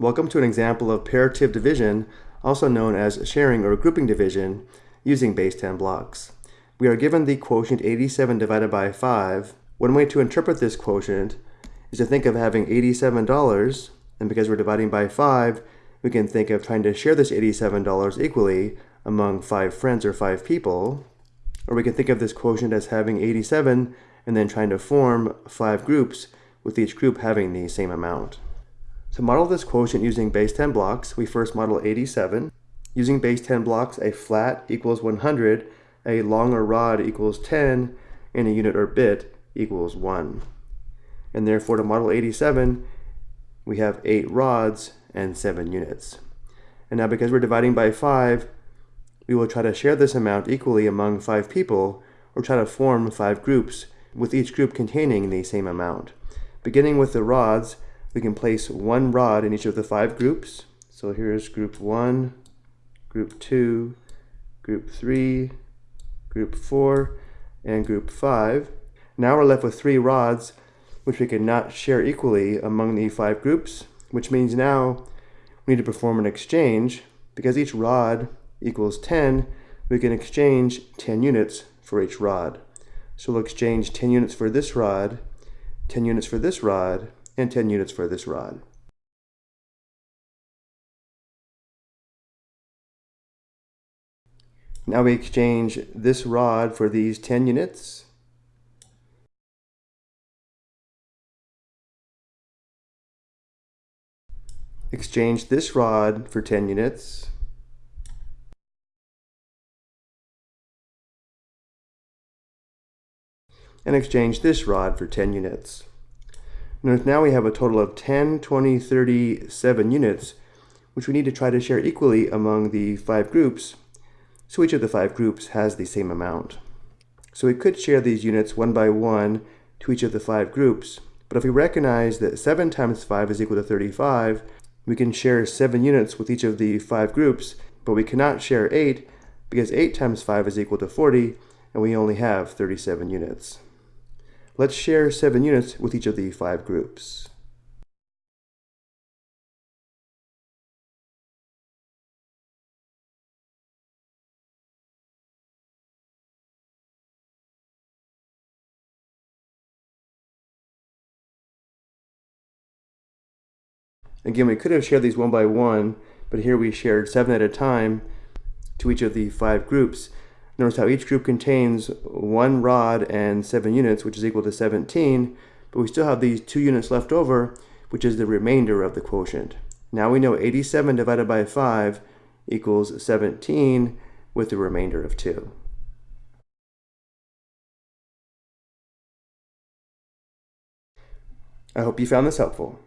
Welcome to an example of partitive division, also known as sharing or grouping division, using base 10 blocks. We are given the quotient 87 divided by 5. One way to interpret this quotient is to think of having $87, and because we're dividing by 5, we can think of trying to share this $87 equally among 5 friends or 5 people. Or we can think of this quotient as having 87 and then trying to form 5 groups with each group having the same amount. To model this quotient using base 10 blocks, we first model 87. Using base 10 blocks, a flat equals 100, a longer rod equals 10, and a unit or bit equals 1. And therefore to model 87, we have 8 rods and 7 units. And now because we're dividing by 5, we will try to share this amount equally among 5 people, or try to form 5 groups, with each group containing the same amount. Beginning with the rods, we can place one rod in each of the five groups. So here's group one, group two, group three, group four, and group five. Now we're left with three rods, which we cannot share equally among the five groups, which means now we need to perform an exchange. Because each rod equals 10, we can exchange 10 units for each rod. So we'll exchange 10 units for this rod, 10 units for this rod, and 10 units for this rod. Now we exchange this rod for these 10 units. Exchange this rod for 10 units. And exchange this rod for 10 units. Notice now we have a total of 10, 20, 30, 7 units, which we need to try to share equally among the five groups, so each of the five groups has the same amount. So we could share these units one by one to each of the five groups, but if we recognize that 7 times 5 is equal to 35, we can share 7 units with each of the five groups, but we cannot share 8 because 8 times 5 is equal to 40, and we only have 37 units. Let's share 7 units with each of the 5 groups. Again, we could have shared these one by one, but here we shared seven at a time to each of the five groups. Notice how each group contains one rod and seven units, which is equal to 17, but we still have these two units left over, which is the remainder of the quotient. Now we know 87 divided by 5 equals 17 with the remainder of 2. I hope you found this helpful.